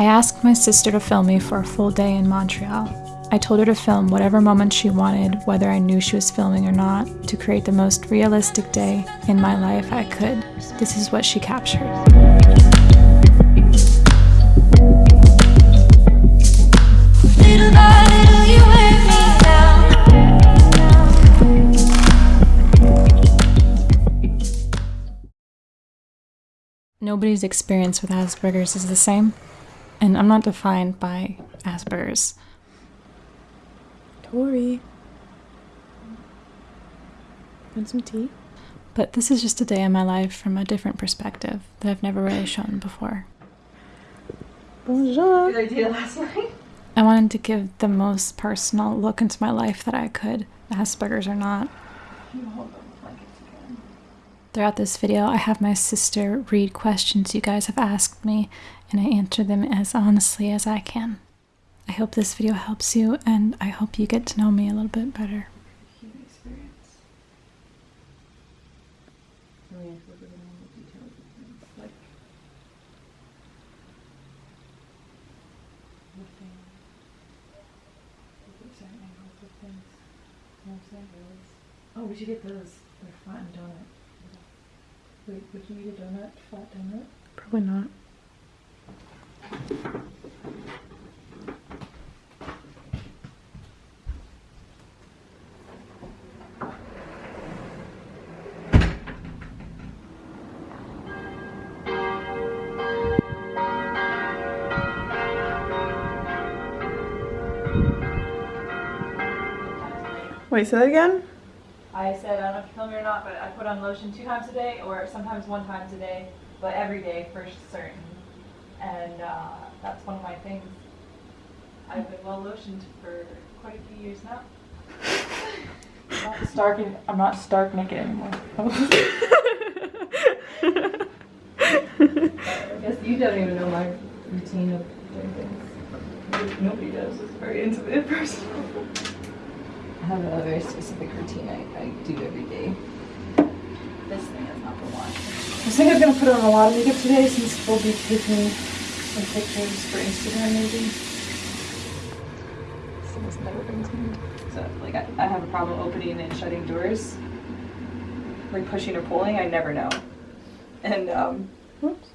I asked my sister to film me for a full day in Montreal. I told her to film whatever moment she wanted, whether I knew she was filming or not, to create the most realistic day in my life I could. This is what she captured. Little by little you wear me down. Nobody's experience with Asperger's is the same, and I'm not defined by Asperger's. Tori. Want some tea? But this is just a day in my life from a different perspective that I've never really shown before. Bonjour. Good idea last night. I wanted to give the most personal look into my life that I could, Asperger's or not. Can you hold the blankets again? Throughout this video, I have my sister read questions you guys have asked me, and I answer them as honestly as I can. I hope this video helps you, and I hope you get to know me a little bit better. Human experience. So we have to look at all the details of things, like lifting, looking at certain angles of things. You know what I'm saying? Those. Oh, we should get those. They're flat and donut. Wait, would you eat a donut? Flat donut? Probably not. Wait, say that again? I said, I don't know if you film me or not, but I put on lotion two times a day or sometimes one times a day, but every day for certain. And uh, that's one of my things. I've been well lotioned for quite a few years now. I'm not stark, I'm not stark naked anymore. I guess you don't even know my routine of doing things. Nobody does. It's very intimate and personal. I have a very specific routine I, I do every day. This thing is not the one. I was thinking I was gonna put on a lot of makeup today since we'll be taking some pictures for Instagram maybe. So it's never been cleaned. So like I, I have a problem opening and shutting doors. Like pushing or pulling, I never know. And um whoops.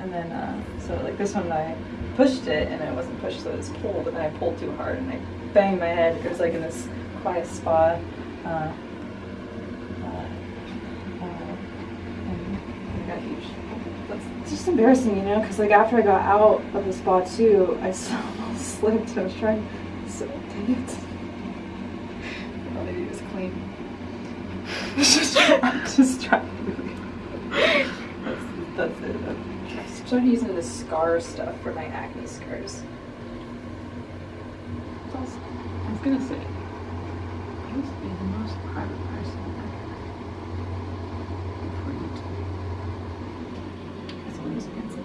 And then uh so like this one I pushed it and it wasn't pushed so it was pulled and then I pulled too hard and I banged my head. It was like in this quiet spot. Uh, and it got huge. That's it's just embarrassing, you know, because like after I got out of the spa too, I still slipped. I was trying so dang it. All they do is clean. It's just I'm just trying. that's, that's it. I started using the scar stuff for my acne scars. I was gonna say, I used to be the most private person ever. Before YouTube. That's what I was gonna say.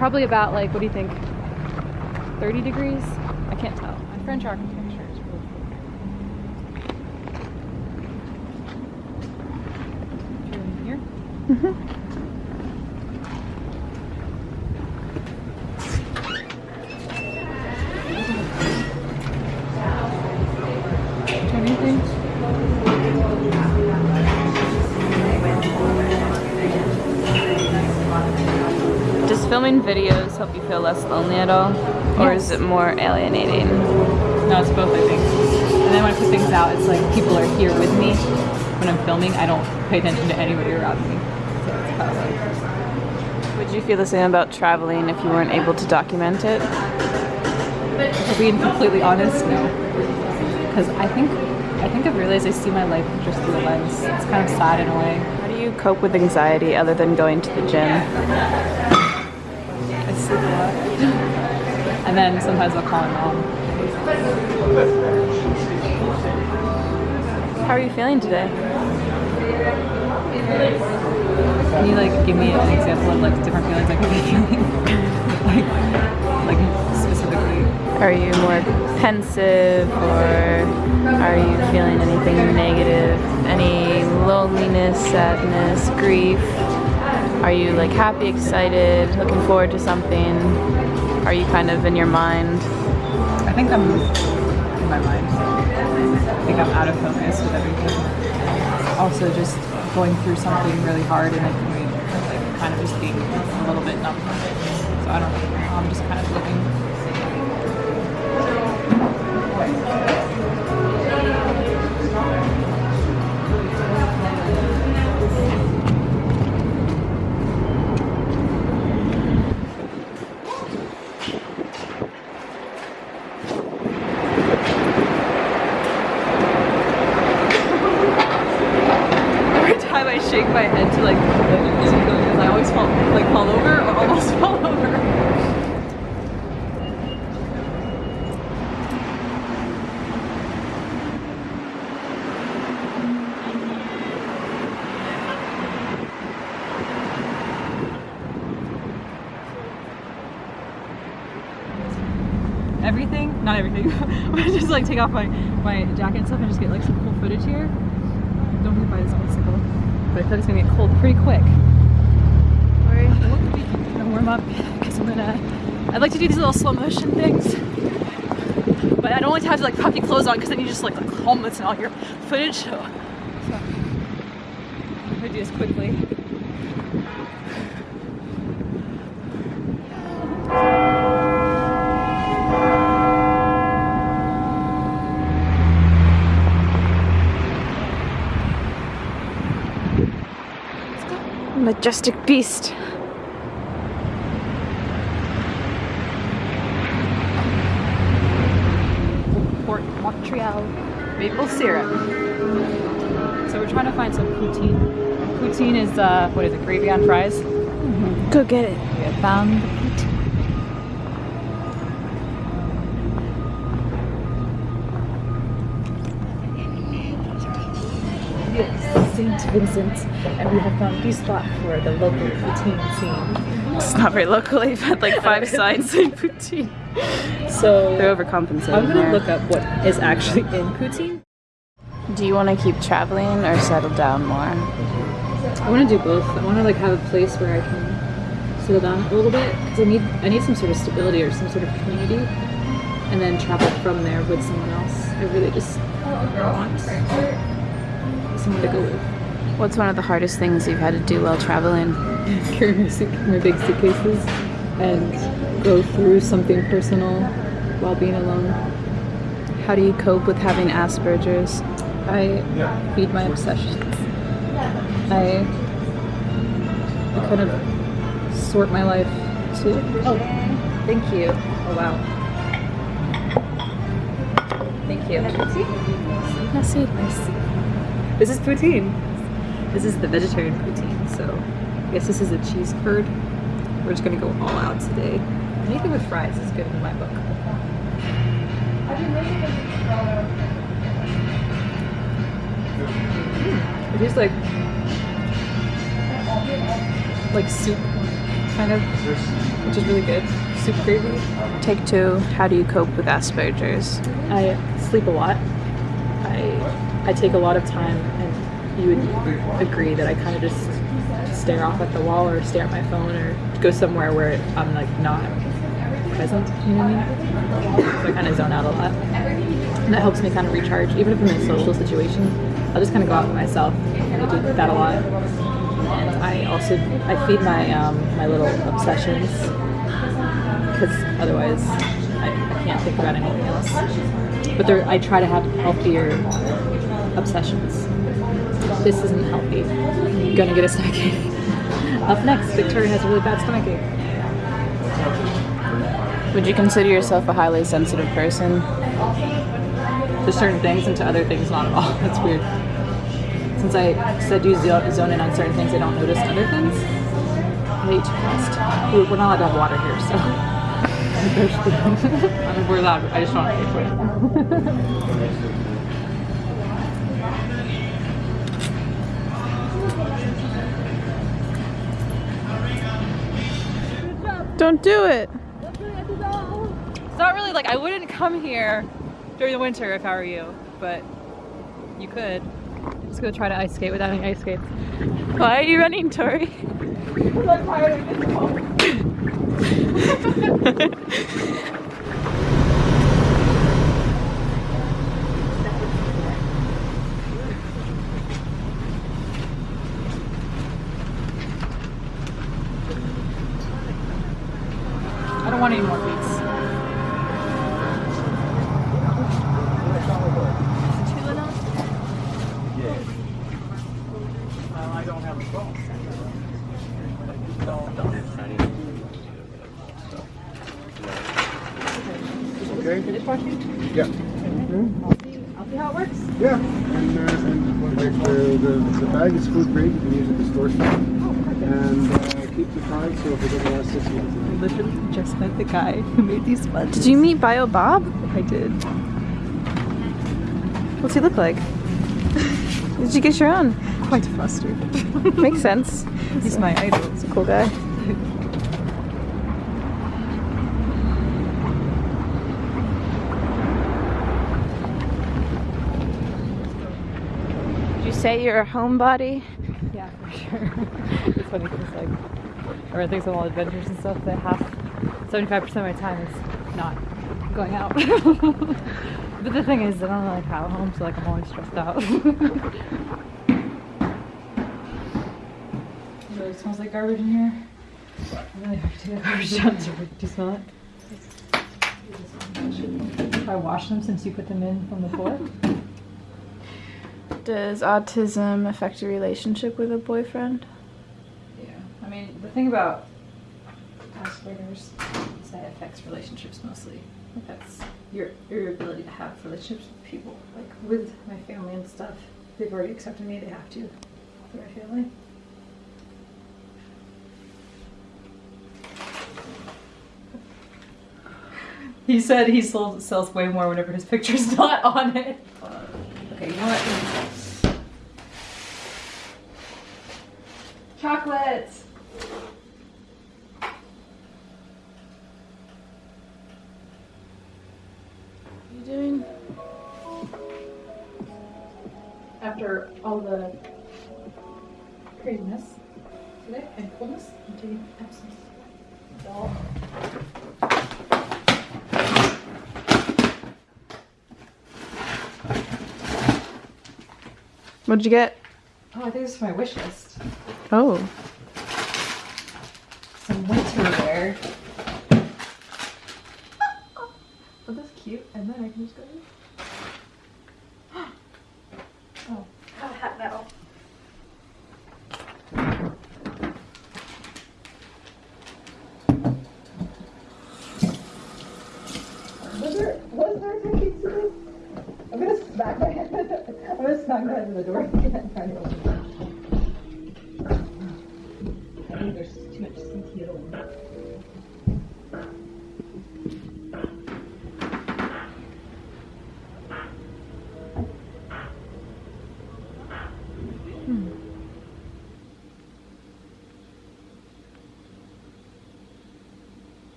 Probably about like, what do you think? 30 degrees? I can't tell. My French architecture is really cool. Should we in filming videos help you feel less lonely at all? Or is it more alienating? No, it's both, I think. And then when I put things out, it's like people are here with me. When I'm filming, I don't pay attention to anybody around me. So it's kind of like, Would you feel the same about traveling if you weren't able to document it? to being completely honest, no. Because I think, I think I've realized I see my life just through a lens. It's kind of sad in a way. How do you cope with anxiety other than going to the gym? I sleep a lot. And then sometimes I'll call my mom. How are you feeling today? Can you like give me an example of like different feelings I what you're feeling? like like specifically. Are you more pensive or are you feeling anything negative? Any loneliness, sadness, grief? Are you like happy, excited, looking forward to something? Are you kind of in your mind? I think I'm in my mind. I think I'm out of focus with everything. Also just going through something really hard and then coming, like kind of just being a little bit numb. So I don't know. I'm just kind of living. Everything, not everything, but just like take off my, my jacket and stuff and just get like some cool footage here. Don't to buy this bicycle, but I feel like it's gonna get cold pretty quick. Alright, I'm gonna warm up because I'm gonna. I'd like to do these little slow motion things, but I don't want to have to like pop your clothes on because then you just like like homeless and all your footage. So, so I'm gonna do this quickly. Majestic beast. Port Montreal maple syrup. So we're trying to find some poutine. Poutine is uh, what is it? Gravy on fries. Go get it. We have found the poutine. St. Vincent, and we have found the spot for the local poutine scene. It's not very locally, but like five signs in poutine. So They're overcompensating. I'm gonna here. look up what is actually in poutine. Do you want to keep traveling or settle down more? I want to do both. I want to like have a place where I can settle down a little bit because I need I need some sort of stability or some sort of community, and then travel from there with someone else. I really just want someone to go with. What's one of the hardest things you've had to do while traveling? Carry my, big suitcases and go through something personal while being alone. How do you cope with having Asperger's? I feed my obsessions. I, I kind of sort my life too. Oh, thank you. Oh wow. Thank you. Messy. Nice. This is poutine. This is the vegetarian poutine. So I guess this is a cheese curd. We're just gonna go all out today. Anything with fries is good in my book. Mm, It tastes like like soup, kind of, which is really good. Soup gravy. Take two. How do you cope with Asperger's? I sleep a lot. I I take a lot of time, and you would agree that I kind of just stare off at the wall or stare at my phone or go somewhere where I'm like not present. You know what I mean? So I kind of zone out a lot, and that helps me kind of recharge. Even if I'm in a social situation, I'll just kind of go out by myself, and I do that a lot. And I also I feed my um, my little obsessions because otherwise I, I can't think about anything else. But I try to have healthier obsessions. This isn't healthy. I'm gonna get a stomachache. Up next, Victoria has a really bad stomachache. Would you consider yourself a highly sensitive person? To certain things and to other things, not at all. That's weird. since I said you zone in on certain things, I don't notice other things. I ate too fast. We're we're not allowed to have water here, so. I mean, we're allowed. I just don't want to pay for it. Don't do it. It's not really like I wouldn't come here during the winter if I were you, but you could. I'm Just gonna try to ice skate without any ice skates. Why are you running, Tori? I don't want any more beats. Okay? Yeah. I'll see how it works. Yeah. And, uh, and like the, the, the bag is food grade, you can use it as torsion. And uh, keep the tight so if it doesn't last six months. Literally just met the guy who made these sponges. Did you meet Bio Bob? I did. What's he look like? Did you get your own? Quite flustered. Makes sense. He's my idol. He's a cool guy. say you're a homebody? Yeah, for sure. it's funny because like I run things on all adventures and stuff that half, 75% of my time is not going out. but the thing is, I don't really like how at home, so like I'm always stressed out. it really smells like garbage in here. I really have to garbage down. Do you smell it? I wash them since you put them in from the floor? Does autism affect your relationship with a boyfriend? Yeah, I mean, the thing about Asperger's is that it affects relationships mostly. It affects your your ability to have relationships with people. Like with my family and stuff, they've already accepted me. They have to for my family. He said he sold, sells way more whenever his picture's not on it. Okay, you know what? Chocolates. What are you doing? After all the craziness today and coolness, I'm taking absence. What'd you get? Oh, I think this is my wish list. Oh. Some winter wear. Oh, that's cute. And then I can just go. oh, to this? I'm gonna smack my head. I'm gonna smack my head in the door again. trying to open it. I think there's too much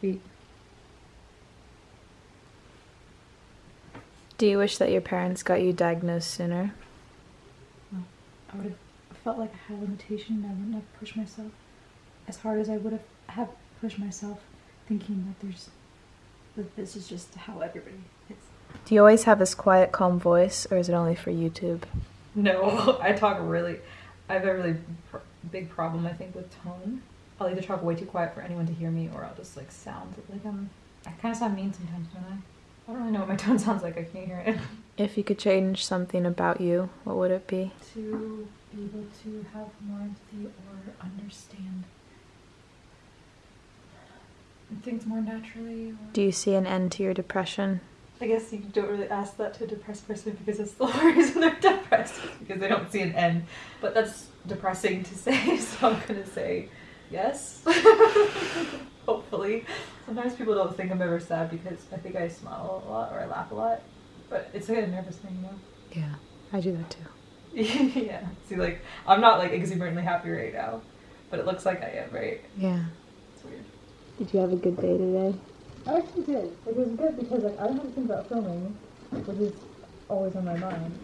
feet. Do you wish that your parents got you diagnosed sooner? I would have felt like I had a limitation. I wouldn't have pushed myself as hard as I would have have pushed myself, thinking that there's that this is just how everybody is. Do you always have this quiet, calm voice, or is it only for YouTube? No, I talk really. I have a really pr- big problem, I think, with tone. I'll either talk way too quiet for anyone to hear me, or I'll just like sound like I'm. I kind of sound mean sometimes, don't I? I don't really know what my tone sounds like. I can't hear it. If you could change something about you, what would it be? To be able to have more empathy or understand things more naturally. Or Do you see an end to your depression? I guess you don't really ask that to a depressed person because that's the whole reason they're depressed because they don't see an end. But that's depressing to say, so I'm gonna say yes. Hopefully. Sometimes people don't think I'm ever sad because I think I smile a lot or I laugh a lot. But it's like a nervous thing, you know? Yeah, I do that too. yeah. See, like, I'm not like exuberantly happy right now, but it looks like I am, right? Yeah. It's weird. Did you have a good day today? I actually did. It was good because like I don't have to think about filming, which is always on my mind.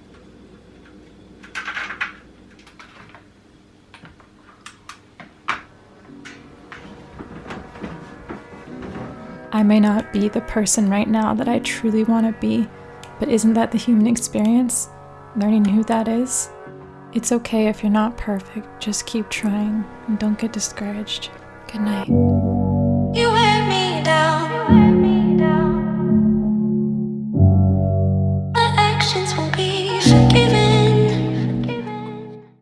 I may not be the person right now that I truly want to be, but isn't that the human experience? Learning who that is? It's okay if you're not perfect, just keep trying and don't get discouraged. Good night.